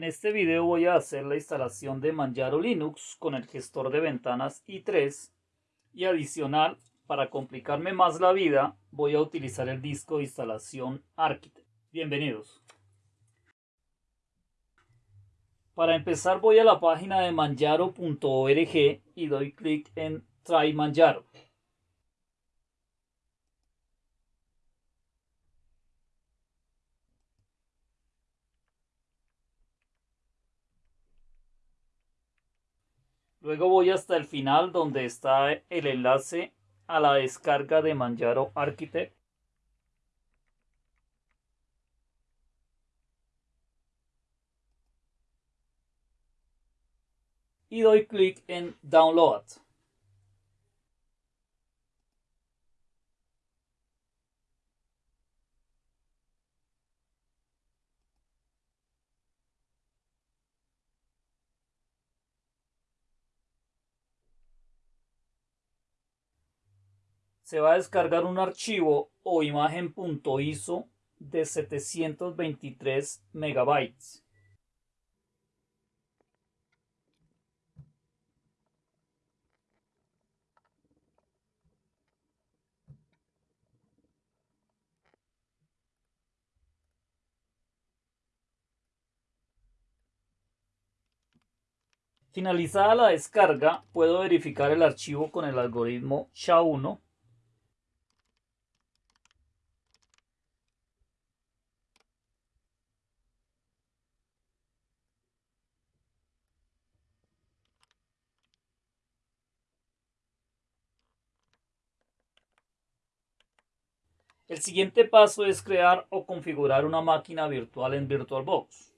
En este video voy a hacer la instalación de Manjaro Linux con el gestor de ventanas i3 y adicional, para complicarme más la vida, voy a utilizar el disco de instalación Architect. Bienvenidos. Para empezar voy a la página de manjaro.org y doy clic en Try Manjaro. Luego voy hasta el final donde está el enlace a la descarga de Manjaro Architect. Y doy clic en Download. Se va a descargar un archivo o imagen.iso de 723 megabytes. Finalizada la descarga, puedo verificar el archivo con el algoritmo SHA-1 El siguiente paso es crear o configurar una máquina virtual en VirtualBox.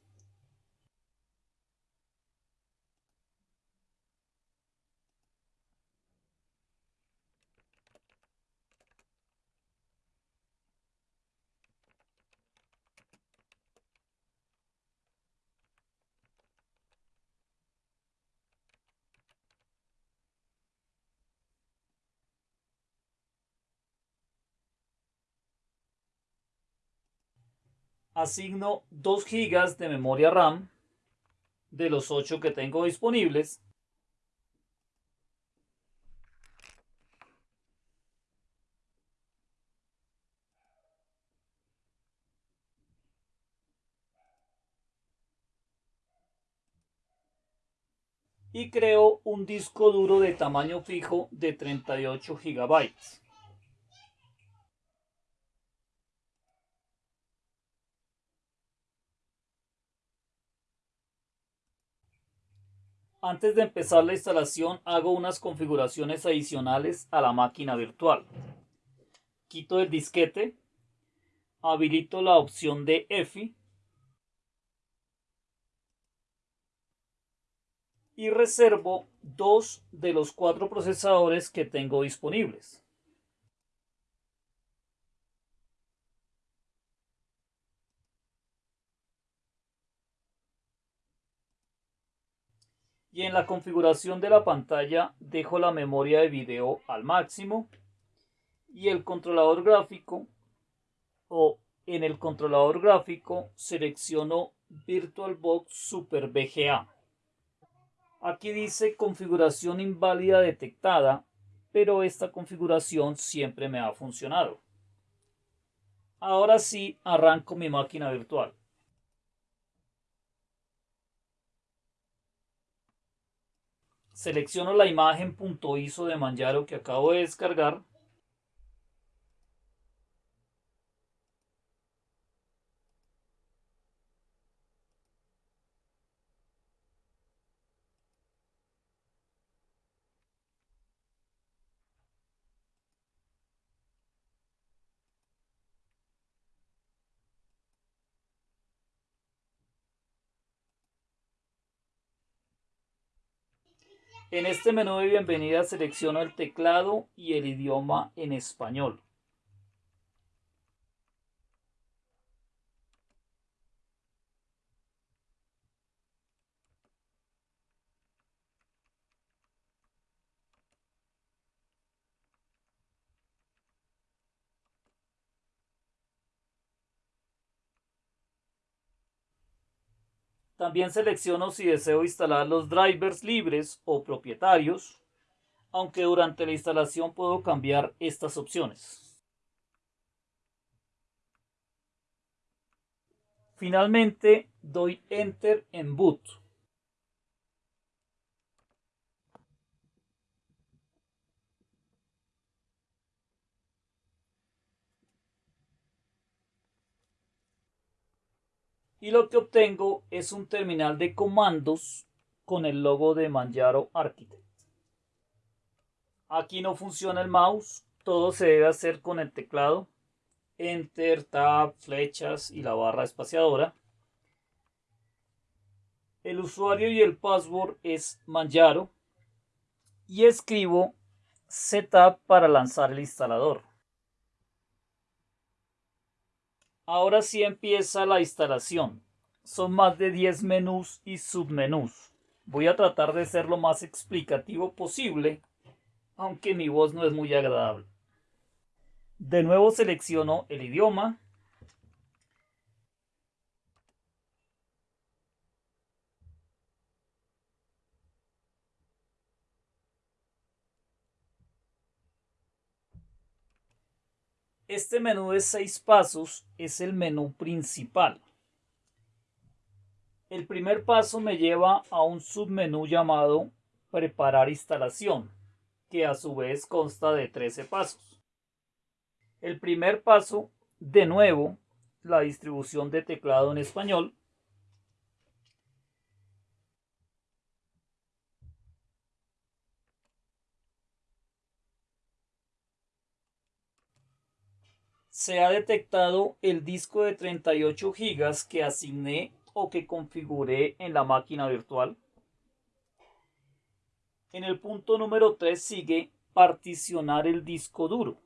Asigno 2 GB de memoria RAM de los 8 que tengo disponibles. Y creo un disco duro de tamaño fijo de 38 GB. Antes de empezar la instalación hago unas configuraciones adicionales a la máquina virtual. Quito el disquete, habilito la opción de EFI y reservo dos de los cuatro procesadores que tengo disponibles. Y en la configuración de la pantalla dejo la memoria de video al máximo y el controlador gráfico o en el controlador gráfico selecciono VirtualBox Super VGA. Aquí dice configuración inválida detectada, pero esta configuración siempre me ha funcionado. Ahora sí arranco mi máquina virtual. Selecciono la imagen .iso de Manjaro que acabo de descargar En este menú de bienvenida selecciono el teclado y el idioma en español. También selecciono si deseo instalar los drivers libres o propietarios, aunque durante la instalación puedo cambiar estas opciones. Finalmente doy Enter en Boot. Y lo que obtengo es un terminal de comandos con el logo de Manjaro Architect. Aquí no funciona el mouse, todo se debe hacer con el teclado, Enter, Tab, flechas y la barra espaciadora. El usuario y el password es Manjaro y escribo Setup para lanzar el instalador. Ahora sí empieza la instalación. Son más de 10 menús y submenús. Voy a tratar de ser lo más explicativo posible, aunque mi voz no es muy agradable. De nuevo selecciono el idioma. Este menú de seis pasos es el menú principal. El primer paso me lleva a un submenú llamado Preparar instalación, que a su vez consta de 13 pasos. El primer paso, de nuevo, la distribución de teclado en español, se ha detectado el disco de 38 GB que asigné o que configuré en la máquina virtual. En el punto número 3 sigue particionar el disco duro.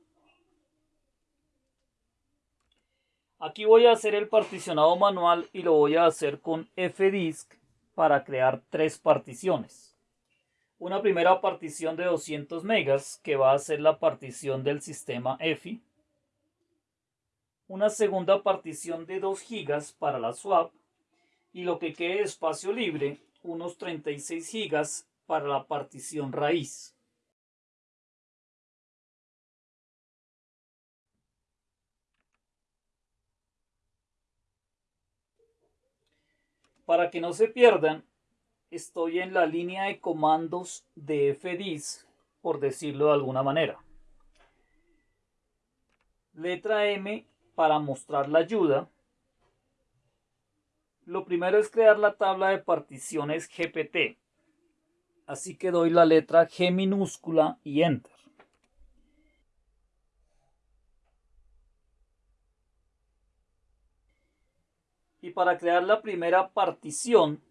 Aquí voy a hacer el particionado manual y lo voy a hacer con fdisk para crear tres particiones. Una primera partición de 200 megas que va a ser la partición del sistema EFI una segunda partición de 2 GB para la swap y lo que quede de espacio libre, unos 36 GB para la partición raíz. Para que no se pierdan, estoy en la línea de comandos de FDIS, por decirlo de alguna manera. Letra M para mostrar la ayuda, lo primero es crear la tabla de particiones GPT. Así que doy la letra G minúscula y Enter. Y para crear la primera partición,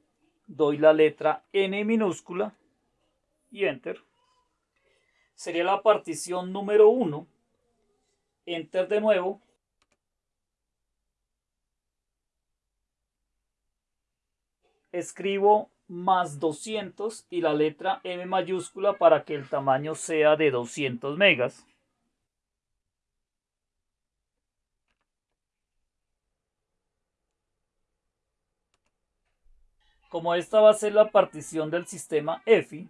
doy la letra N minúscula y Enter. Sería la partición número 1. Enter de nuevo escribo más 200 y la letra M mayúscula para que el tamaño sea de 200 megas. Como esta va a ser la partición del sistema EFI,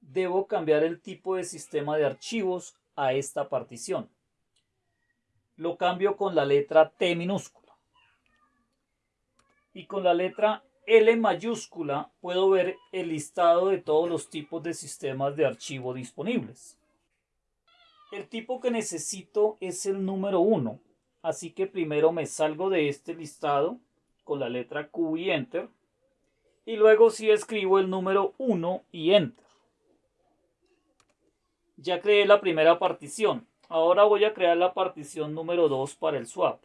debo cambiar el tipo de sistema de archivos a esta partición. Lo cambio con la letra T minúscula. Y con la letra L mayúscula puedo ver el listado de todos los tipos de sistemas de archivo disponibles. El tipo que necesito es el número 1, así que primero me salgo de este listado con la letra Q y Enter, y luego sí escribo el número 1 y Enter. Ya creé la primera partición, ahora voy a crear la partición número 2 para el swap.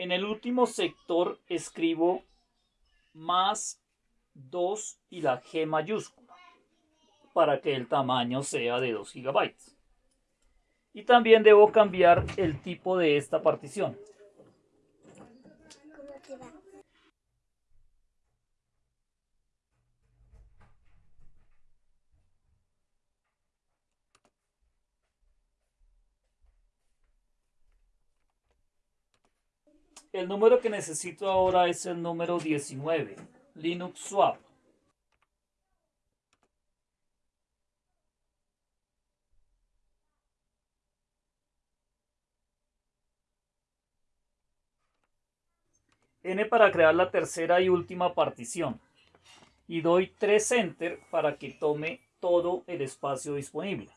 En el último sector escribo más 2 y la G mayúscula para que el tamaño sea de 2 GB. Y también debo cambiar el tipo de esta partición. El número que necesito ahora es el número 19, Linux Swap. N para crear la tercera y última partición. Y doy 3 Enter para que tome todo el espacio disponible.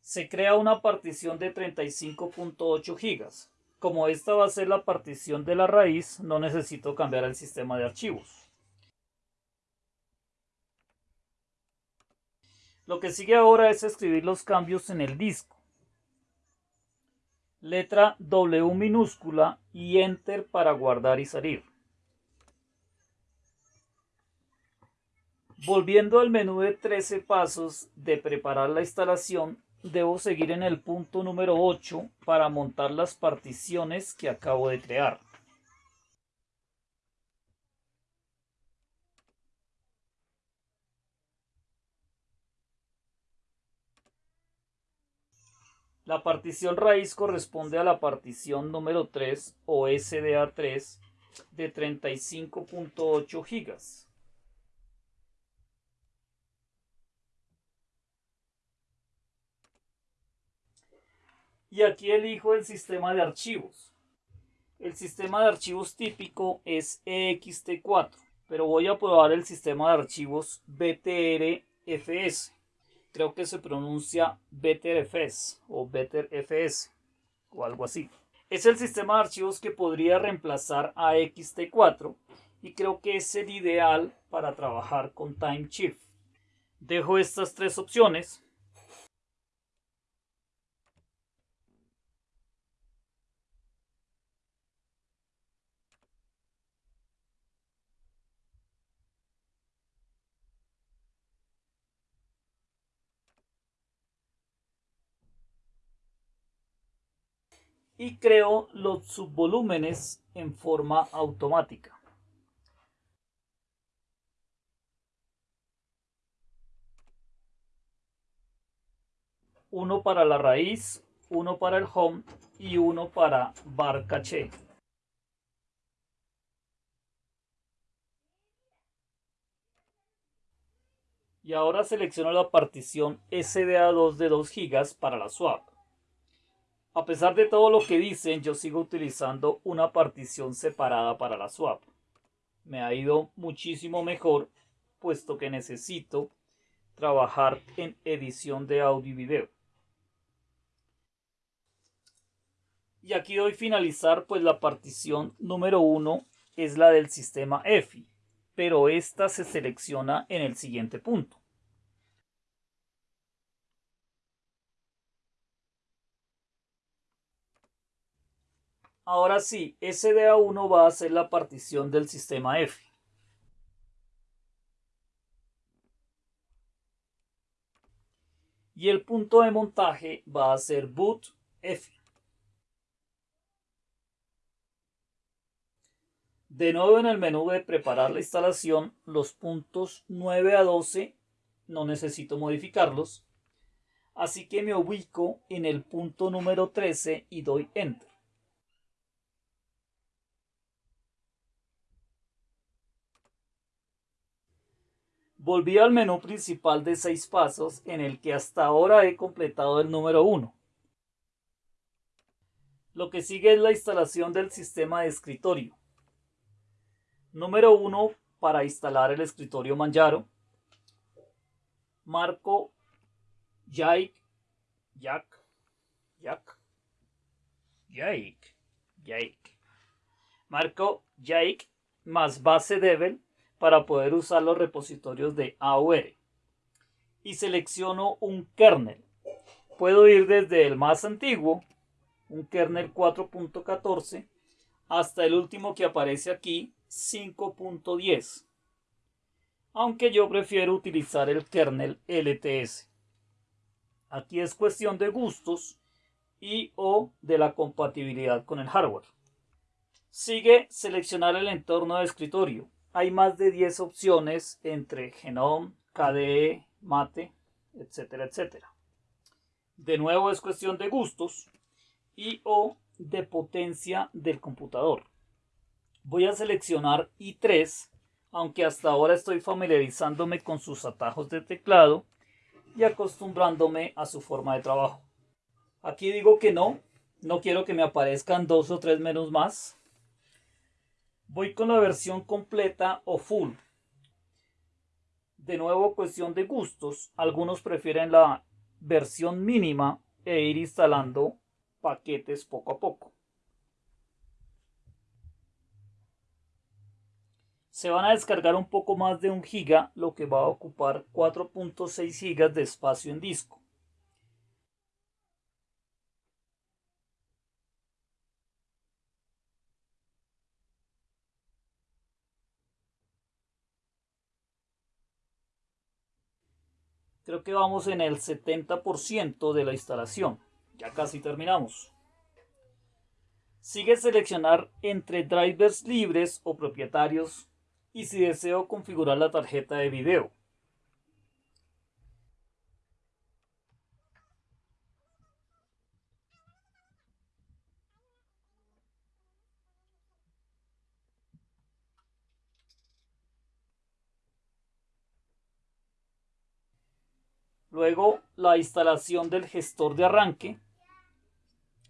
Se crea una partición de 35.8 gigas. Como esta va a ser la partición de la raíz, no necesito cambiar el sistema de archivos. Lo que sigue ahora es escribir los cambios en el disco letra W minúscula y Enter para guardar y salir. Volviendo al menú de 13 pasos de preparar la instalación, debo seguir en el punto número 8 para montar las particiones que acabo de crear. La partición raíz corresponde a la partición número 3 o SDA3 de 35.8 gigas. Y aquí elijo el sistema de archivos. El sistema de archivos típico es EXT4, pero voy a probar el sistema de archivos BTRFS creo que se pronuncia BetterFS o BetterFS o algo así. Es el sistema de archivos que podría reemplazar a XT4 y creo que es el ideal para trabajar con TimeShift. Dejo estas tres opciones y creo los subvolúmenes en forma automática. Uno para la raíz, uno para el home y uno para bar caché. Y ahora selecciono la partición SDA2 de 2 GB para la swap. A pesar de todo lo que dicen, yo sigo utilizando una partición separada para la swap. Me ha ido muchísimo mejor, puesto que necesito trabajar en edición de audio y video. Y aquí doy finalizar, pues la partición número 1 es la del sistema EFI, pero esta se selecciona en el siguiente punto. Ahora sí, SDA1 va a ser la partición del sistema F. Y el punto de montaje va a ser boot F. De nuevo en el menú de preparar la instalación, los puntos 9 a 12 no necesito modificarlos. Así que me ubico en el punto número 13 y doy Enter. Volví al menú principal de seis pasos en el que hasta ahora he completado el número 1. Lo que sigue es la instalación del sistema de escritorio. Número 1 para instalar el escritorio Manjaro. Marco Jack Jack Jack Jack Jack Marco Jack más base Devel para poder usar los repositorios de AOR. Y selecciono un kernel. Puedo ir desde el más antiguo, un kernel 4.14, hasta el último que aparece aquí, 5.10. Aunque yo prefiero utilizar el kernel LTS. Aquí es cuestión de gustos y o de la compatibilidad con el hardware. Sigue seleccionar el entorno de escritorio hay más de 10 opciones entre Genome, KDE, Mate, etcétera, etcétera. De nuevo es cuestión de gustos y o de potencia del computador. Voy a seleccionar i3, aunque hasta ahora estoy familiarizándome con sus atajos de teclado y acostumbrándome a su forma de trabajo. Aquí digo que no, no quiero que me aparezcan dos o tres menús más. Voy con la versión completa o full. De nuevo, cuestión de gustos. Algunos prefieren la versión mínima e ir instalando paquetes poco a poco. Se van a descargar un poco más de un giga, lo que va a ocupar 4.6 gigas de espacio en disco. Creo que vamos en el 70% de la instalación. Ya casi terminamos. Sigue seleccionar entre drivers libres o propietarios y si deseo configurar la tarjeta de video. Luego la instalación del gestor de arranque.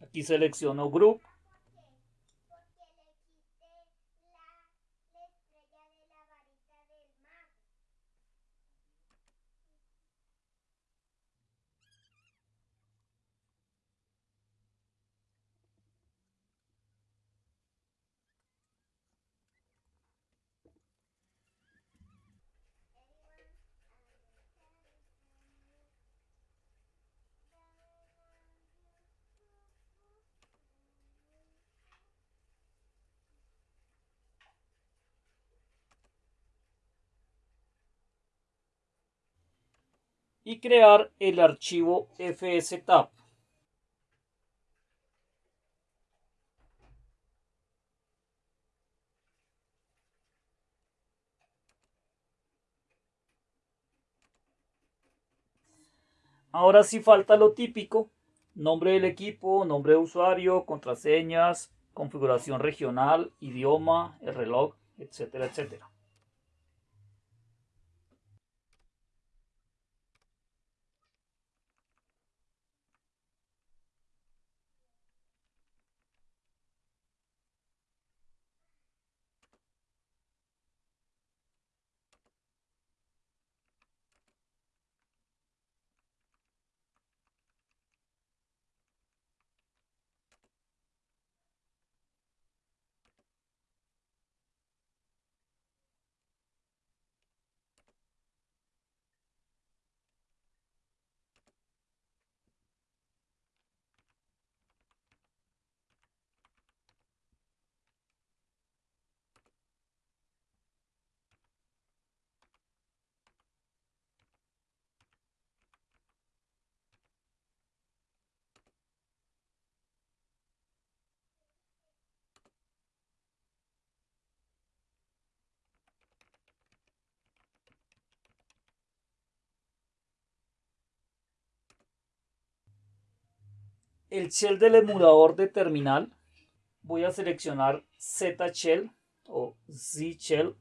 Aquí selecciono Group. Y crear el archivo fstab. Ahora sí falta lo típico, nombre del equipo, nombre de usuario, contraseñas, configuración regional, idioma, el reloj, etcétera, etcétera. El shell del emulador de terminal, voy a seleccionar Z shell o Z shell.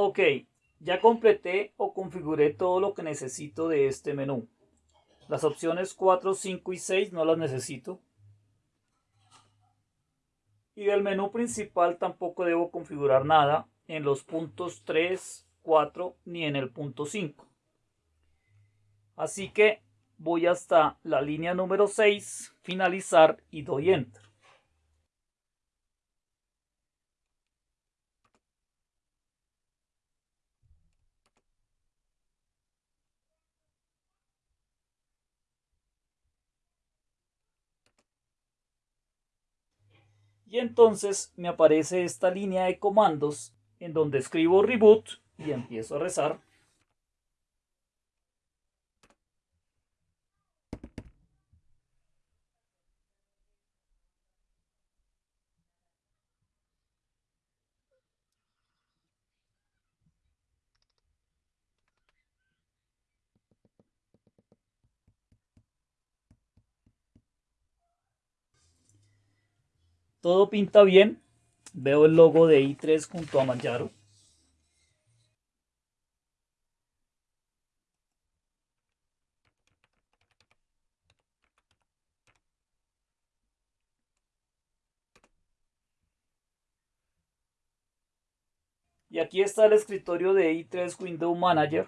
Ok, ya completé o configuré todo lo que necesito de este menú. Las opciones 4, 5 y 6 no las necesito. Y del menú principal tampoco debo configurar nada en los puntos 3, 4 ni en el punto 5. Así que voy hasta la línea número 6, finalizar y doy enter. Y entonces me aparece esta línea de comandos en donde escribo reboot y empiezo a rezar. Todo pinta bien. Veo el logo de i3 junto a Manjaro. Y aquí está el escritorio de i3 Window Manager.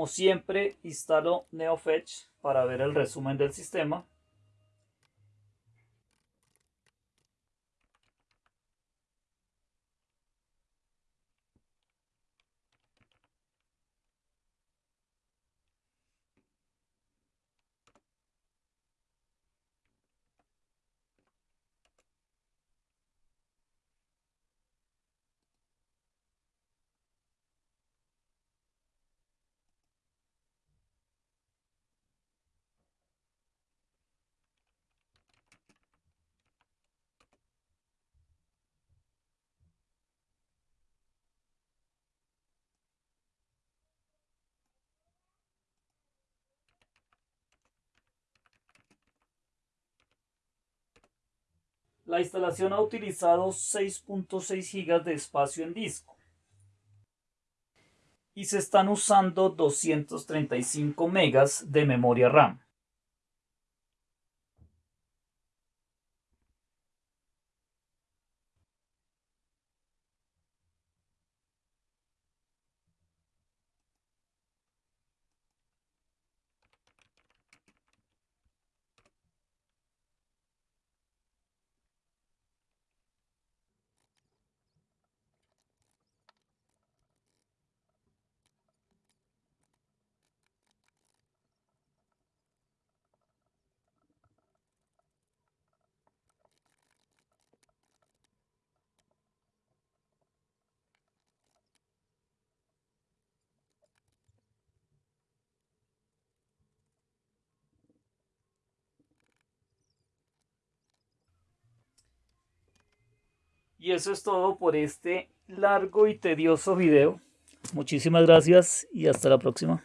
Como siempre, instalo NeoFetch para ver el resumen del sistema. La instalación ha utilizado 6.6 GB de espacio en disco y se están usando 235 MB de memoria RAM. Y eso es todo por este largo y tedioso video. Muchísimas gracias y hasta la próxima.